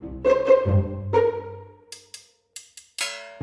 Thank you.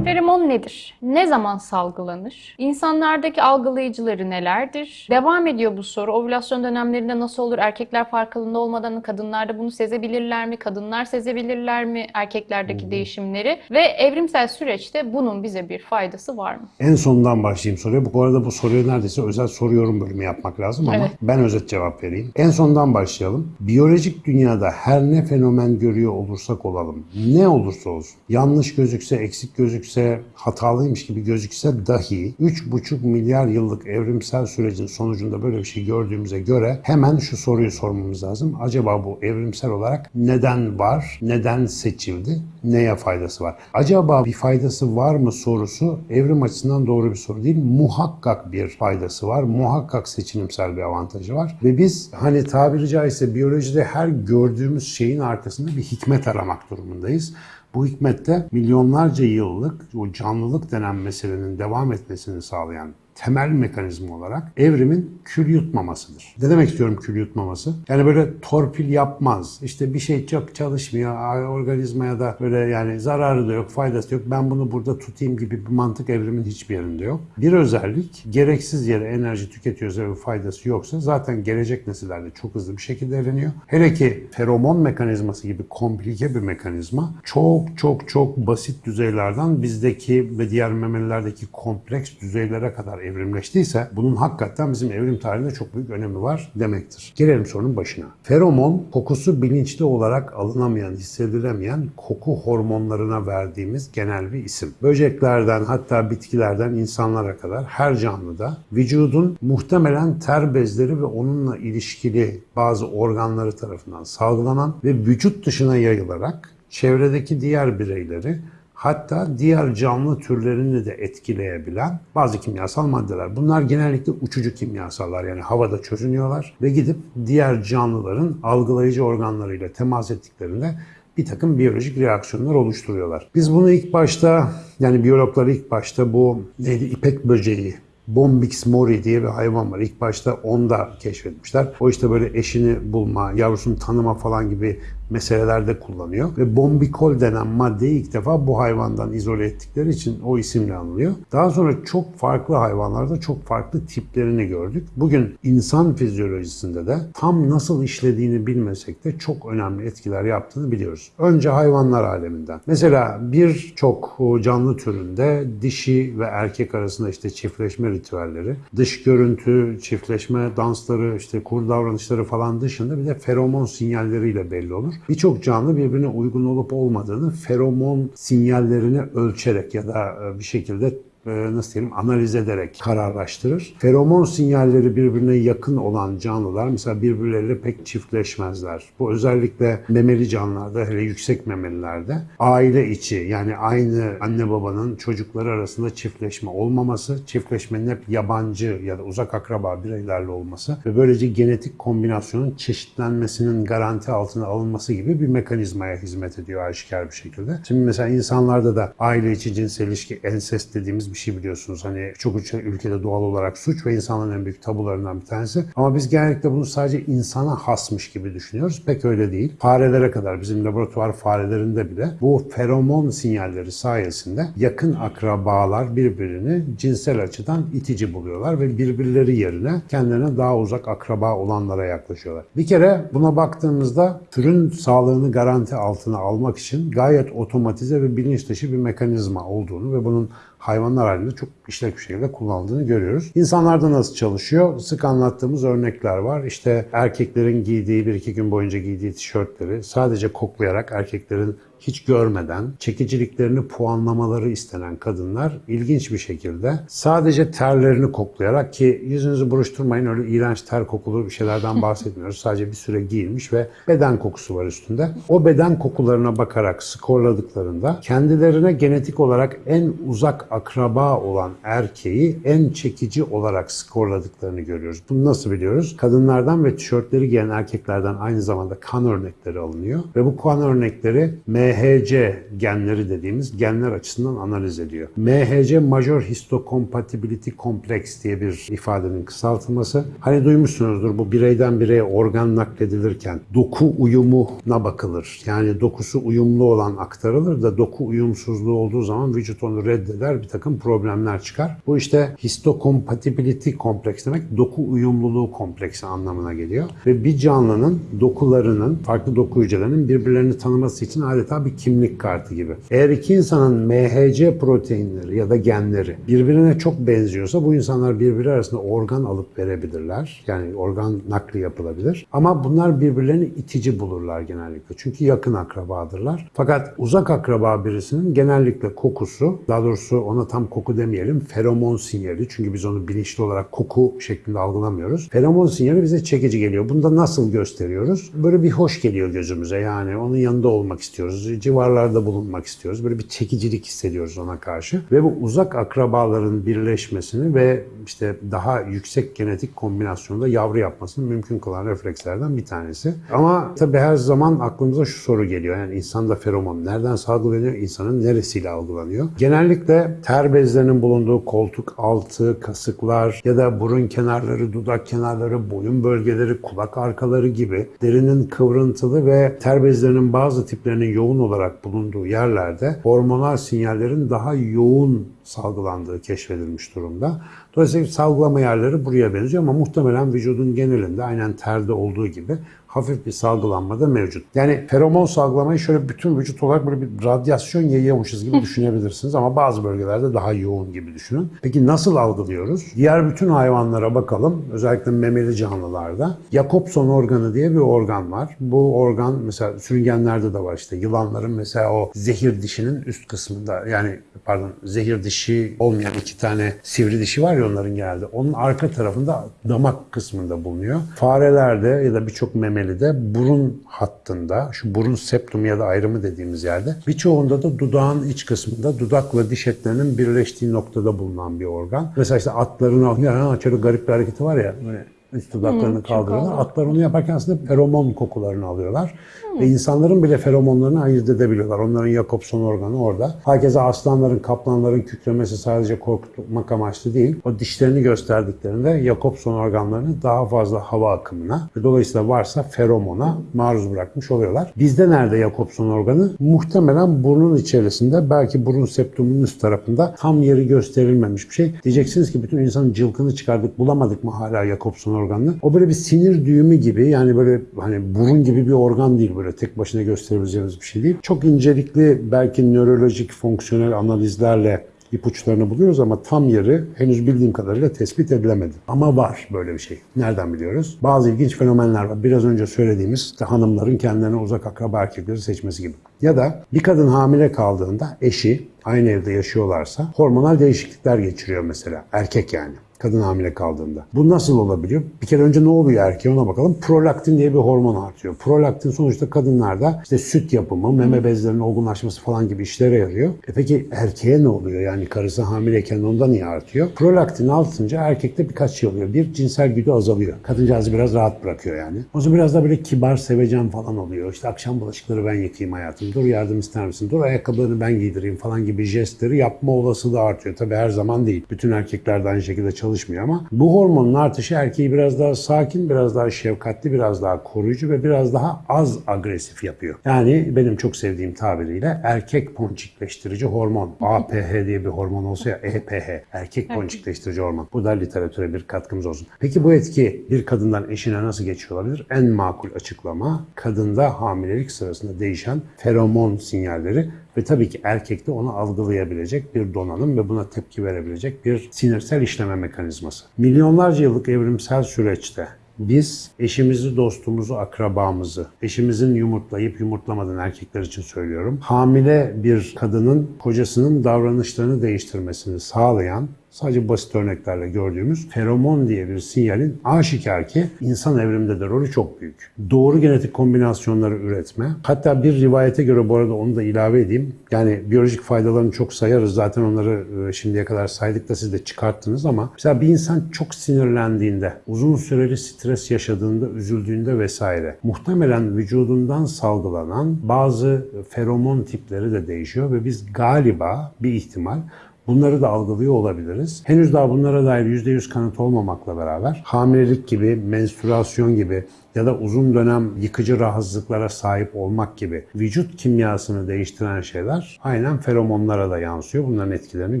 Feromon nedir? Ne zaman salgılanır? İnsanlardaki algılayıcıları nelerdir? Devam ediyor bu soru. Ovülasyon dönemlerinde nasıl olur? Erkekler farkında olmadan kadınlarda bunu sezebilirler mi? Kadınlar sezebilirler mi erkeklerdeki değişimleri? Ve evrimsel süreçte bunun bize bir faydası var mı? En sondan başlayayım soruya. Bu arada bu soruyu neredeyse özel soruyorum bölümü yapmak lazım ama Evet. ben özet cevap vereyim. En sondan başlayalım. Biyolojik dünyada her ne fenomen görüyor olursak olalım, ne olursa olsun, yanlış gözükse, eksik gözükse, hatalıymış gibi gözükse dahi 3,5 milyar yıllık evrimsel sürecin sonucunda böyle bir şey gördüğümüze göre hemen şu soruyu sormamız lazım. Acaba bu evrimsel olarak neden var, neden seçildi, neye faydası var? Acaba bir faydası var mı sorusu evrim açısından doğru bir soru değil. Muhakkak bir faydası var. Muhakkak seçilimsel bir avantajı var. Ve biz hani tabiri caizse biyolojide her gördüğümüz şeyin arkasında bir hikmet aramak durumundayız. Bu hikmette milyonlarca yıllık o canlılık denen meselenin devam etmesini sağlayan temel mekanizma olarak evrimin kül yutmamasıdır. Ne demek istiyorum kül yutmaması? Yani böyle torpil yapmaz. İşte bir şey çok çalışmıyor. ay, Organizmaya da böyle yani zararı da yok, faydası yok. Ben bunu burada tutayım gibi bir mantık evrimin hiçbir yerinde yok. Bir özellik gereksiz yere enerji tüketiyorsa ve faydası yoksa zaten gelecek nesillerde çok hızlı bir şekilde evleniyor. Hele ki feromon mekanizması gibi komplike bir mekanizma çok çok çok basit düzeylerden bizdeki ve diğer memelilerdeki kompleks düzeylere kadar evrimleştiyse bunun hakikaten bizim evrim tarihinde çok büyük önemi var demektir. Gelelim sorunun başına. Feromon kokusu bilinçli olarak alınamayan, hissedilemeyen koku hormonlarına verdiğimiz genel bir isim. Böceklerden hatta bitkilerden insanlara kadar her canlıda vücudun muhtemelen ter bezleri ve onunla ilişkili bazı organları tarafından salgılanan ve vücut dışına yayılarak çevredeki diğer bireyleri hatta diğer canlı türlerini de etkileyebilen bazı kimyasal maddeler. Bunlar genellikle uçucu kimyasallar yani havada çözünüyorlar ve gidip diğer canlıların algılayıcı organlarıyla temas ettiklerinde bir takım biyolojik reaksiyonlar oluşturuyorlar. Biz bunu ilk başta yani biyologlar ilk başta bu neydi ipek böceği Bombix mori diye bir hayvan var. İlk başta onu da keşfetmişler. O işte böyle eşini bulma, yavrusunu tanıma falan gibi meselelerde kullanıyor. Ve bombikol denen maddeyi ilk defa bu hayvandan izole ettikleri için o isimle anılıyor. Daha sonra çok farklı hayvanlarda çok farklı tiplerini gördük. Bugün insan fizyolojisinde de tam nasıl işlediğini bilmesek de çok önemli etkiler yaptığını biliyoruz. Önce hayvanlar aleminden. Mesela birçok canlı türünde dişi ve erkek arasında işte çiftleşme ritüelleri, dış görüntü, çiftleşme dansları, işte kur davranışları falan dışında bir de feromon sinyalleriyle belli olur. Birçok canlı birbirine uygun olup olmadığını feromon sinyallerini ölçerek ya da e, bir şekilde nasıl diyelim analiz ederek kararlaştırır. Feromon sinyalleri birbirine yakın olan canlılar mesela birbirleriyle pek çiftleşmezler. Bu özellikle memeli canlılarda hele yüksek memelilerde aile içi yani aynı anne babanın çocukları arasında çiftleşme olmaması, çiftleşmenin hep yabancı ya da uzak akraba bireylerle olması ve böylece genetik kombinasyonun çeşitlenmesinin garanti altına alınması gibi bir mekanizmaya hizmet ediyor aşikar bir şekilde. Şimdi mesela insanlarda da aile içi cinsel ilişki ensest dediğimiz bir şey biliyorsunuz. Hani çok ülkede doğal olarak suç ve insanların en büyük tabularından bir tanesi. Ama biz genellikle bunu sadece insana hasmış gibi düşünüyoruz. Pek öyle değil. Farelere kadar bizim laboratuvar farelerinde bile bu feromon sinyalleri sayesinde yakın akrabalar birbirini cinsel açıdan itici buluyorlar ve birbirleri yerine kendilerine daha uzak akraba olanlara yaklaşıyorlar. Bir kere buna baktığımızda türün sağlığını garanti altına almak için gayet otomatize ve bilinç dışı bir mekanizma olduğunu ve bunun hayvanlar halinde çok işlek bir şekilde kullanıldığını görüyoruz. İnsanlarda nasıl çalışıyor? Sık anlattığımız örnekler var. İşte erkeklerin giydiği bir iki gün boyunca giydiği tişörtleri sadece koklayarak erkeklerin hiç görmeden çekiciliklerini puanlamaları istenen kadınlar ilginç bir şekilde sadece terlerini koklayarak ki yüzünüzü buruşturmayın öyle iğrenç ter kokulu bir şeylerden bahsetmiyoruz. Sadece bir süre giyilmiş ve beden kokusu var üstünde. O beden kokularına bakarak skorladıklarında kendilerine genetik olarak en uzak akraba olan erkeği en çekici olarak skorladıklarını görüyoruz. Bunu nasıl biliyoruz? Kadınlardan ve tişörtleri giyen erkeklerden aynı zamanda kan örnekleri alınıyor ve bu kan örnekleri MHC genleri dediğimiz genler açısından analiz ediyor. MHC Major Histocompatibility Complex diye bir ifadenin kısaltılması. Hani duymuşsunuzdur bu bireyden bireye organ nakledilirken doku uyumuna bakılır. Yani dokusu uyumlu olan aktarılır da doku uyumsuzluğu olduğu zaman vücut onu reddeder bir takım problemler çıkar. Bu işte histocompatibility kompleks demek doku uyumluluğu kompleksi anlamına geliyor. Ve bir canlının dokularının, farklı doku hücrelerinin birbirlerini tanıması için adeta bir kimlik kartı gibi. Eğer iki insanın MHC proteinleri ya da genleri birbirine çok benziyorsa bu insanlar birbiri arasında organ alıp verebilirler. Yani organ nakli yapılabilir. Ama bunlar birbirlerini itici bulurlar genellikle. Çünkü yakın akrabadırlar. Fakat uzak akraba birisinin genellikle kokusu, daha doğrusu ona tam koku demeyelim, feromon sinyali. Çünkü biz onu bilinçli olarak koku şeklinde algılamıyoruz. Feromon sinyali bize çekici geliyor. Bunu da nasıl gösteriyoruz? Böyle bir hoş geliyor gözümüze. Yani onun yanında olmak istiyoruz. Civarlarda bulunmak istiyoruz. Böyle bir çekicilik hissediyoruz ona karşı. Ve bu uzak akrabaların birleşmesini ve işte daha yüksek genetik kombinasyonda yavru yapmasını mümkün kılan reflekslerden bir tanesi. Ama tabii her zaman aklımıza şu soru geliyor. Yani insanda feromon nereden salgılanıyor? İnsanın neresiyle algılanıyor? Genellikle ter bezlerinin bulunduğu koltuk altı, kasıklar ya da burun kenarları, dudak kenarları, boyun bölgeleri, kulak arkaları gibi derinin kıvrıntılı ve ter bezlerinin bazı tiplerinin yoğun olarak bulunduğu yerlerde hormonal sinyallerin daha yoğun salgılandığı keşfedilmiş durumda. Dolayısıyla salgılama yerleri buraya benziyor ama muhtemelen vücudun genelinde aynen terde olduğu gibi hafif bir salgılanma da mevcut. Yani feromon salgılamayı şöyle bütün vücut olarak böyle bir radyasyon yayıyormuşuz gibi düşünebilirsiniz ama bazı bölgelerde daha yoğun gibi düşünün. Peki nasıl algılıyoruz? Diğer bütün hayvanlara bakalım. Özellikle memeli canlılarda. Jacobson organı diye bir organ var. Bu organ mesela sürüngenlerde de var işte. Yılanların mesela o zehir dişinin üst kısmında yani pardon zehir dişi olmayan iki tane sivri dişi var ya onların geldi. Onun arka tarafında damak kısmında bulunuyor. Farelerde ya da birçok memelide burun hattında, şu burun septum ya da ayrımı dediğimiz yerde, birçoğunda da dudağın iç kısmında dudakla diş etlerinin birleştiği noktada bulunan bir organ. Mesela işte atların ya şöyle garip bir hareketi var ya, böyle üst dudaklarını kaldırıyorlar. Atlar onu yaparken aslında feromon kokularını alıyorlar. Ve insanların bile feromonlarını ayırt edebiliyorlar. Onların Jacobson organı orada. Herkese aslanların, kaplanların kükremesi sadece korkutmak amaçlı değil. O dişlerini gösterdiklerinde Jacobson organlarını daha fazla hava akımına ve dolayısıyla varsa feromona maruz bırakmış oluyorlar. Bizde nerede Jacobson organı? Muhtemelen burnun içerisinde belki burun septumunun üst tarafında tam yeri gösterilmemiş bir şey. Diyeceksiniz ki bütün insanın cılkını çıkardık bulamadık mı hala Jacobson organını? O böyle bir sinir düğümü gibi yani böyle hani burun gibi bir organ değil böyle tek başına gösterebileceğimiz bir şey değil. Çok incelikli belki nörolojik fonksiyonel analizlerle ipuçlarını buluyoruz ama tam yeri henüz bildiğim kadarıyla tespit edilemedi. Ama var böyle bir şey. Nereden biliyoruz? Bazı ilginç fenomenler var. Biraz önce söylediğimiz işte hanımların kendilerine uzak akraba erkekleri seçmesi gibi. Ya da bir kadın hamile kaldığında eşi aynı evde yaşıyorlarsa hormonal değişiklikler geçiriyor mesela. Erkek yani kadın hamile kaldığında. Bu nasıl olabiliyor? Bir kere önce ne oluyor erkeğe ona bakalım. Prolaktin diye bir hormon artıyor. Prolaktin sonuçta kadınlarda işte süt yapımı, meme bezlerinin olgunlaşması falan gibi işlere yarıyor. E peki erkeğe ne oluyor? Yani karısı hamileyken onda niye artıyor? Prolaktin artınca erkekte birkaç şey oluyor. Bir, cinsel güdü azalıyor. Kadıncağızı biraz rahat bırakıyor yani. O zaman biraz da böyle kibar, sevecen falan oluyor. İşte akşam bulaşıkları ben yıkayayım hayatım. Dur yardım ister misin? Dur ayakkabılarını ben giydireyim falan gibi jestleri yapma olasılığı artıyor. Tabii her zaman değil. Bütün erkekler de aynı şekilde çalışıyor çalışmıyor ama bu hormonun artışı erkeği biraz daha sakin, biraz daha şefkatli, biraz daha koruyucu ve biraz daha az agresif yapıyor. Yani benim çok sevdiğim tabiriyle erkek ponçikleştirici hormon. APH diye bir hormon olsa ya EPH. Erkek ponçikleştirici hormon. Bu da literatüre bir katkımız olsun. Peki bu etki bir kadından eşine nasıl geçiyor olabilir? En makul açıklama kadında hamilelik sırasında değişen feromon sinyalleri ve tabii ki erkekte onu algılayabilecek bir donanım ve buna tepki verebilecek bir sinirsel işleme mekanizması. Milyonlarca yıllık evrimsel süreçte biz eşimizi, dostumuzu, akrabamızı, eşimizin yumurtlayıp yumurtlamadan erkekler için söylüyorum. Hamile bir kadının kocasının davranışlarını değiştirmesini sağlayan sadece basit örneklerle gördüğümüz feromon diye bir sinyalin aşikar ki insan evriminde de rolü çok büyük. Doğru genetik kombinasyonları üretme. Hatta bir rivayete göre bu arada onu da ilave edeyim. Yani biyolojik faydalarını çok sayarız. Zaten onları e, şimdiye kadar saydık da siz de çıkarttınız ama mesela bir insan çok sinirlendiğinde, uzun süreli stres yaşadığında, üzüldüğünde vesaire muhtemelen vücudundan salgılanan bazı feromon tipleri de değişiyor ve biz galiba bir ihtimal Bunları da algılıyor olabiliriz. Henüz daha bunlara dair %100 kanıt olmamakla beraber hamilelik gibi, menstrüasyon gibi ya da uzun dönem yıkıcı rahatsızlıklara sahip olmak gibi vücut kimyasını değiştiren şeyler aynen feromonlara da yansıyor. Bunların etkilerini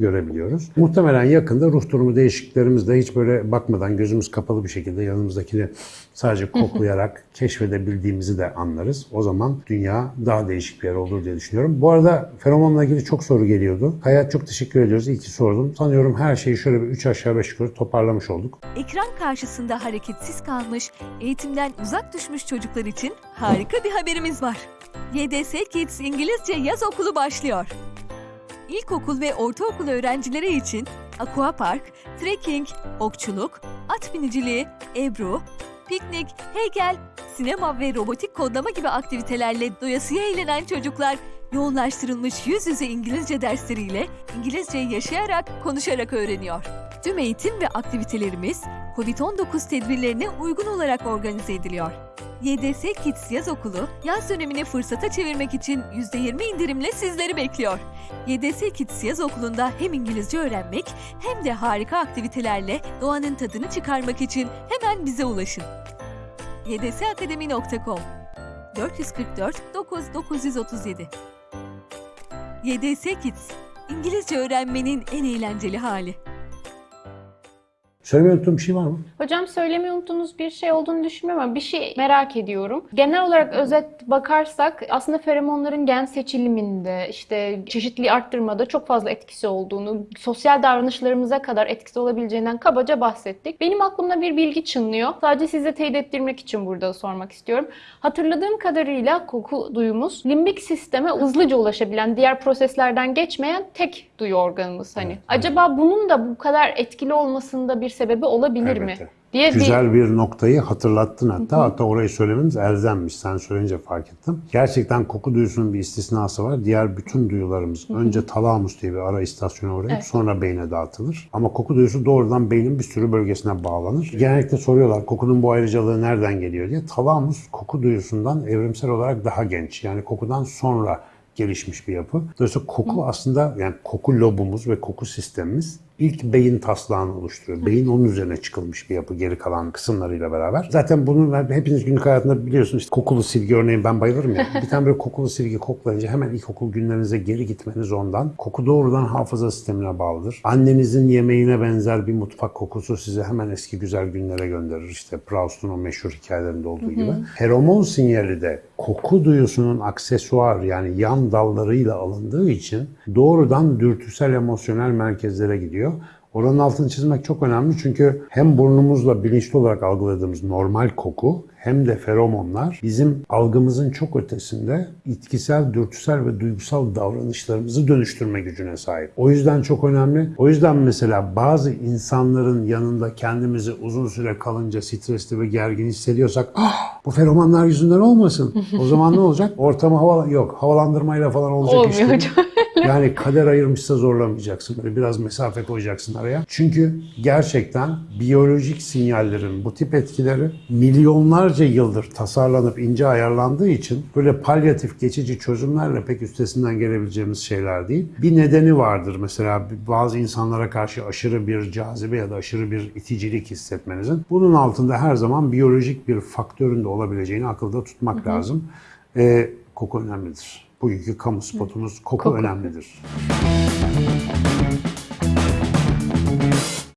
görebiliyoruz. Muhtemelen yakında ruh durumu değişikliklerimizde hiç böyle bakmadan gözümüz kapalı bir şekilde yanımızdakini sadece koklayarak keşfedebildiğimizi de anlarız. O zaman dünya daha değişik bir yer olur diye düşünüyorum. Bu arada feromonla ilgili çok soru geliyordu. Hayat çok teşekkür ediyoruz. İyi ki sordum. Sanıyorum her şeyi şöyle bir 3 aşağı 5 yukarı toparlamış olduk. Ekran karşısında hareketsiz kalmış, eğitimden uzak düşmüş çocuklar için harika bir haberimiz var. YDS Kids İngilizce Yaz Okulu başlıyor. İlkokul ve ortaokul öğrencileri için aquapark, trekking, okçuluk, at biniciliği, ebru, piknik, heykel, sinema ve robotik kodlama gibi aktivitelerle doyasıya eğlenen çocuklar yoğunlaştırılmış yüz yüze İngilizce dersleriyle İngilizceyi yaşayarak, konuşarak öğreniyor. Tüm eğitim ve aktivitelerimiz COVID-19 tedbirlerine uygun olarak organize ediliyor. YDS Kids Yaz Okulu, yaz dönemini fırsata çevirmek için %20 indirimle sizleri bekliyor. YDS Kids Yaz Okulu'nda hem İngilizce öğrenmek hem de harika aktivitelerle doğanın tadını çıkarmak için hemen bize ulaşın. ydsakademi.com 444 9 937 YDS Kids, İngilizce öğrenmenin en eğlenceli hali. Söylemeyi unuttuğum bir şey var mı? Hocam söylemeyi unuttuğunuz bir şey olduğunu düşünmüyorum ama bir şey merak ediyorum. Genel olarak özet bakarsak aslında feromonların gen seçiliminde, işte çeşitliliği arttırmada çok fazla etkisi olduğunu, sosyal davranışlarımıza kadar etkisi olabileceğinden kabaca bahsettik. Benim aklımda bir bilgi çınlıyor. Sadece size teyit ettirmek için burada sormak istiyorum. Hatırladığım kadarıyla koku duyumuz limbik sisteme hızlıca ulaşabilen, diğer proseslerden geçmeyen tek duyu organımız hani. Acaba bunun da bu kadar etkili olmasında bir sebebi olabilir mi? Elbette. Diye bir Güzel bir noktayı hatırlattın hatta. Hatta orayı söylememiz elzemmiş. Sen söyleyince fark ettim. Gerçekten koku duyusunun bir istisnası var. Diğer bütün duyularımız önce talamus diye bir ara istasyona uğrayıp Evet. sonra beyne dağıtılır. Ama koku duyusu doğrudan beynin bir sürü bölgesine bağlanır. Genellikle soruyorlar kokunun bu ayrıcalığı nereden geliyor diye. Talamus koku duyusundan evrimsel olarak daha genç. Yani kokudan sonra gelişmiş bir yapı. Dolayısıyla koku aslında yani koku lobumuz ve koku sistemimiz ilk beyin taslağını oluşturuyor. Beyin onun üzerine çıkılmış bir yapı geri kalan kısımlarıyla beraber. Zaten bunu hepiniz günlük hayatında biliyorsunuz işte kokulu silgi örneğin ben bayılırım ya. Bir tane böyle kokulu silgi koklayınca hemen ilkokul günlerinize geri gitmeniz ondan. Koku doğrudan hafıza sistemine bağlıdır. Annenizin yemeğine benzer bir mutfak kokusu sizi hemen eski güzel günlere gönderir. İşte Proust'un o meşhur hikayelerinde olduğu gibi. Feromon sinyali de koku duyusunun aksesuar yani yan dallarıyla alındığı için doğrudan dürtüsel emosyonel merkezlere gidiyor. Oranın altını çizmek çok önemli çünkü hem burnumuzla bilinçli olarak algıladığımız normal koku hem de feromonlar bizim algımızın çok ötesinde itkisel, dürtüsel ve duygusal davranışlarımızı dönüştürme gücüne sahip. O yüzden çok önemli. O yüzden mesela bazı insanların yanında kendimizi uzun süre kalınca stresli ve gergin hissediyorsak ah bu feromonlar yüzünden olmasın. O zaman ne olacak? Ortamı hava yok. Havalandırmayla falan olacak Olmuyor iş değil. hocam. Yani kader ayırmışsa zorlamayacaksın. Böyle biraz mesafe koyacaksın araya. Çünkü gerçekten biyolojik sinyallerin bu tip etkileri milyonlarca yıldır tasarlanıp ince ayarlandığı için böyle palyatif geçici çözümlerle pek üstesinden gelebileceğimiz şeyler değil. Bir nedeni vardır mesela bazı insanlara karşı aşırı bir cazibe ya da aşırı bir iticilik hissetmenizin. Bunun altında her zaman biyolojik bir faktörün de olabileceğini akılda tutmak lazım. Ee, koku önemlidir. Bugünkü kamu spotumuz koku, Koku. önemlidir.